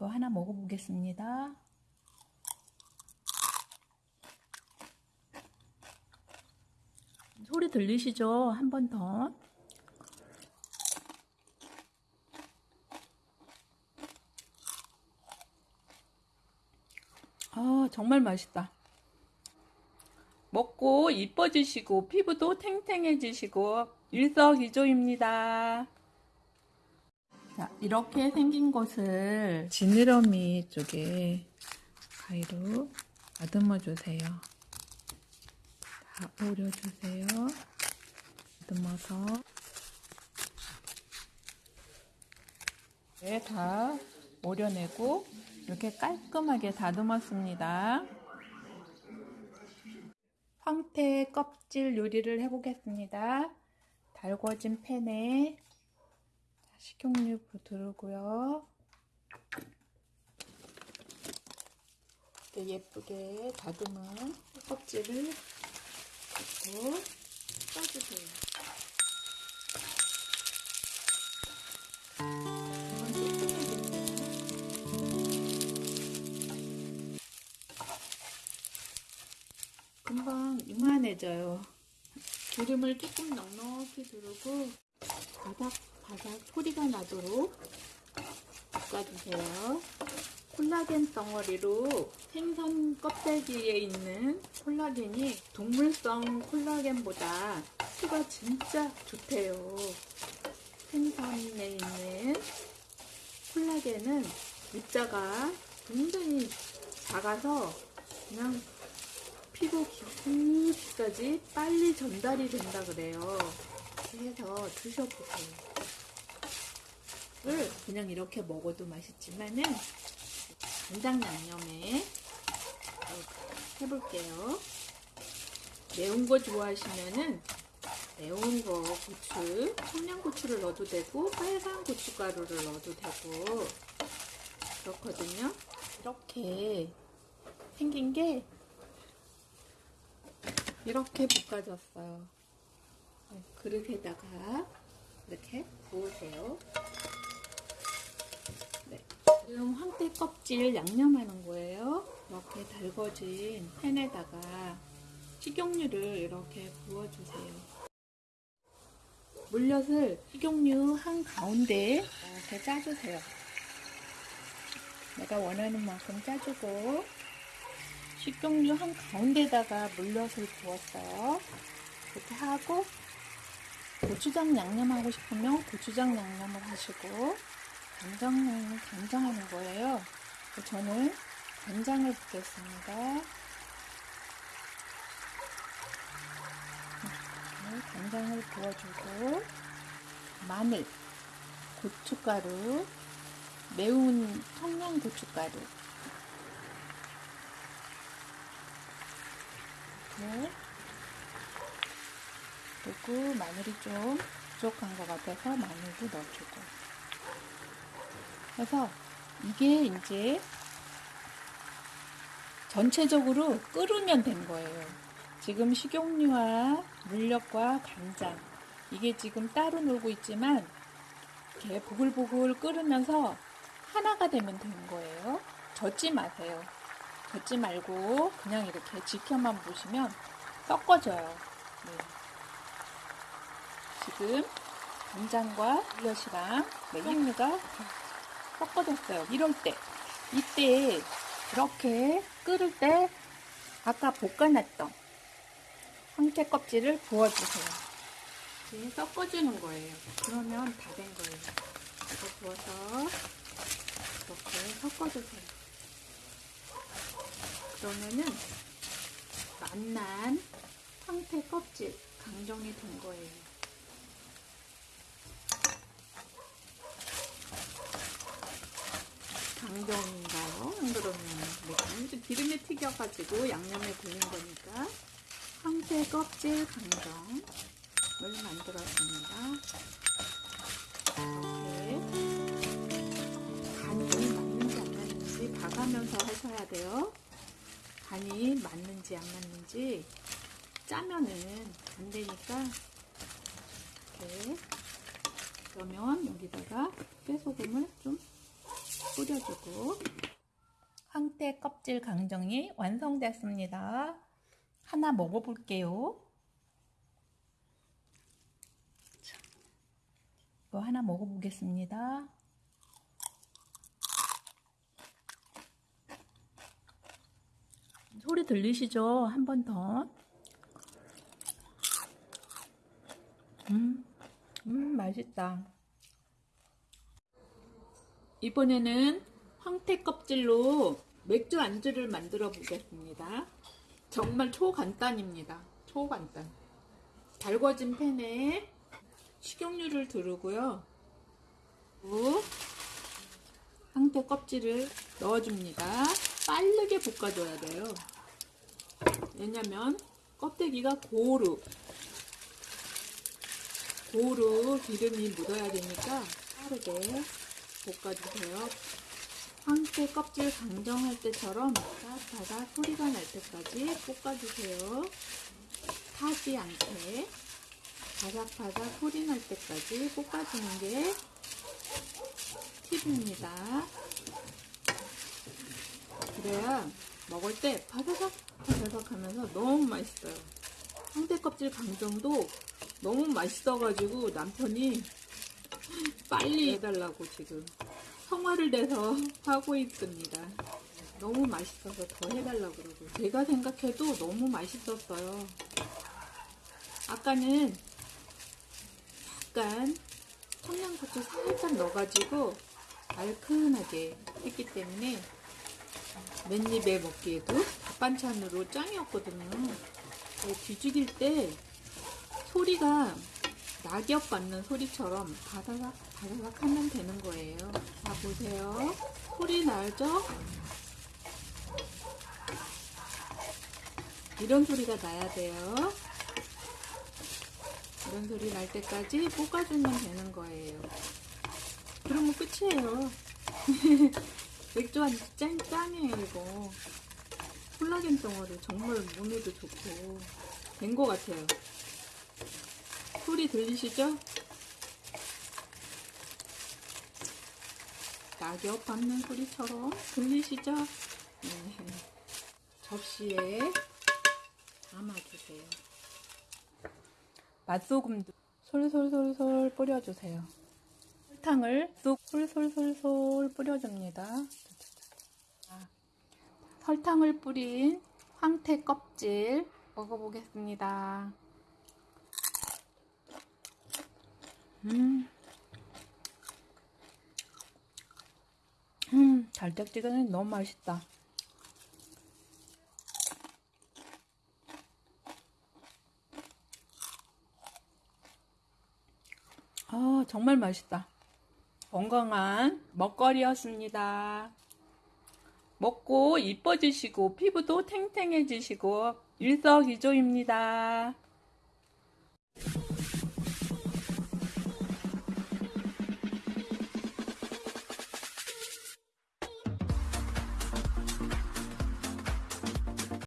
또 하나 먹어보겠습니다. 소리 들리시죠? 한 번 더. 아, 정말 맛있다. 먹고 이뻐지시고 피부도 탱탱해지시고 일석이조입니다. 자, 이렇게 생긴 것을 지느러미 쪽에 가위로 다듬어 주세요. 다 오려주세요. 다듬어서 네, 다 오려내고 이렇게 깔끔하게 다듬었습니다. 황태 껍질 요리를 해보겠습니다. 달궈진 팬에 식용유 두르고요. 예쁘게 다듬은 껍질을 넣고 뚝뚝해졌네요. 금방 이만해져요. 기름을 조금 넉넉히 두르고 바삭 바삭 소리가 나도록 볶아주세요. 콜라겐 덩어리로 생선 껍데기에 있는 콜라겐이 동물성 콜라겐보다 수가 진짜 좋대요. 생선에 있는 콜라겐은 입자가 굉장히 작아서 그냥 피부 깊이까지 빨리 전달이 된다 그래요. 그래서 드셔보세요. 을 그냥 이렇게 먹어도 맛있지만은 간장 양념에 해볼게요. 매운 거 좋아하시면은 매운 거 고추, 청양고추를 넣어도 되고 빨간 고춧가루를 넣어도 되고 그렇거든요. 이렇게 생긴 게 이렇게 볶아졌어요. 네, 그릇에다가 이렇게 부으세요. 네, 지금 황태 껍질 양념하는 거예요. 이렇게 달궈진 팬에다가 식용유를 이렇게 부어주세요. 물엿을 식용유 한 가운데 이렇게 짜주세요. 내가 원하는 만큼 짜주고 식용유 한 가운데다가 물엿을 부었어요. 이렇게 하고 고추장 양념하고 싶으면 고추장 양념을 하시고 간장 간장하는 거예요. 저는 간장을 붓겠습니다. 이렇게 간장을 부어주고 마늘, 고춧가루, 매운 청양 고춧가루 네. 그리고 마늘이 좀 부족한 것 같아서 마늘도 넣어주고 그래서 이게 이제 전체적으로 끓으면 된 거예요. 지금 식용유와 물엿과 간장 이게 지금 따로 놀고 있지만 이렇게 보글보글 끓으면서 하나가 되면 되는 거예요. 젓지 마세요. 젓지 말고 그냥 이렇게 지켜만 보시면 섞어져요. 네. 지금 간장과 물엿이랑 식용유가 섞어졌어요. 이럴 때 이때 이렇게 끓을 때 아까 볶아놨던 황태 껍질을 부어주세요. 이제 섞어주는 거예요. 그러면 다 된 거예요. 이거 부어서 이렇게 섞어주세요. 그러면은 맛난 황태 껍질 강정이 된 거예요. 강정인가요? 안 그러면 네, 기름에 튀겨가지고 양념에 굴린 거니까 황태 껍질 강정을 만들었습니다. 이렇게 간이 맞는지 안 맞는지 봐가면서 하셔야 돼요. 간이 맞는지 안 맞는지 짜면은 안 되니까 이렇게 그러면 여기다가 깨소금을 좀 뿌려주고 황태 껍질 강정이 완성됐습니다. 하나 먹어볼게요. 자, 이거 하나 먹어보겠습니다. 소리 들리시죠? 한 번 더. 음, 음, 맛있다. 이번에는 황태 껍질로 맥주 안주를 만들어 보겠습니다. 정말 초간단입니다. 초간단. 달궈진 팬에 식용유를 두르고요. 황태 껍질을 넣어줍니다. 빠르게 볶아줘야 돼요. 왜냐면 껍데기가 고루 고루 기름이 묻어야 되니까 빠르게 볶아주세요. 황태 껍질 강정할 때처럼 따뜻하다 소리가 날 때까지 볶아주세요. 타지 않게 바삭바삭 소리 날 때까지 볶아주는 게 팁입니다. 그래야 먹을 때 바삭바삭 바삭 하면서 너무 맛있어요. 황태 껍질 강정도 너무 맛있어가지고 남편이 빨리 해달라고 지금 성화를 내서 하고 있습니다. 너무 맛있어서 더 해달라고 그러고 제가 생각해도 너무 맛있었어요. 아까는 약간 청양고추 살짝 넣어가지고 알큰하게 했기 때문에 맨입에 먹기에도 밥 반찬으로 짱이었거든요. 어, 뒤죽일 때 소리가 낙엽 받는 소리처럼 바다삭 바다삭 하면 되는 거예요. 자 보세요. 소리 나죠? 이런 소리가 나야 돼요. 이런 소리 날 때까지 볶아주면 되는 거예요. 그러면 끝이에요. 맥주 한잔 짠, 짠이에요, 이거. 콜라겐 덩어리 정말 몸에도 좋고. 된 것 같아요. 소리 들리시죠? 낙엽 밟는 소리처럼 들리시죠? 네. 접시에 담아주세요. 맛소금도 솔솔솔솔 뿌려주세요. 설탕을 쑥 솔솔솔솔 뿌려줍니다. 자, 설탕을 뿌린 황태 껍질 먹어보겠습니다. 음, 음, 달짝지근해 너무 맛있다. 아, 정말 맛있다. 건강한 먹거리였습니다. 먹고 이뻐지시고 피부도 탱탱해지시고 일석이조입니다.